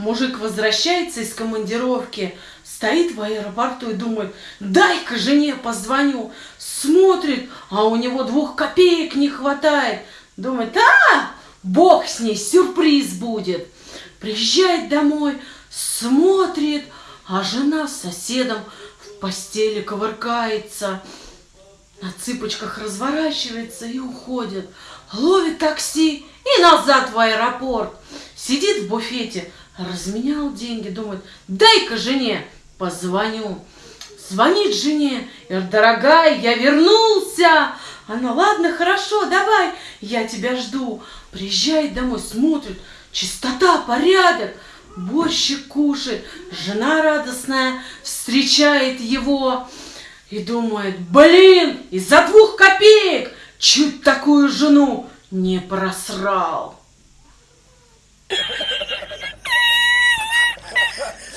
мужик возвращается из командировки, стоит в аэропорту и думает, дай-ка жене позвоню. Смотрит, а у него двух копеек не хватает. Думает, а, бог с ней, сюрприз будет. Приезжает домой, смотрит, а жена с соседом в постели ковыркается, на цыпочках разворачивается и уходит. Ловит такси и назад в аэропорт. Сидит в буфете, разменял деньги, думает, дай-ка жене позвоню. Звонит жене, дорогая, я вернулся. Она, ладно, хорошо, давай, я тебя жду. Приезжает домой, смотрит, чистота, порядок, борщик кушает, жена радостная встречает его и думает, блин, из-за двух копеек чуть такую жену не просрал.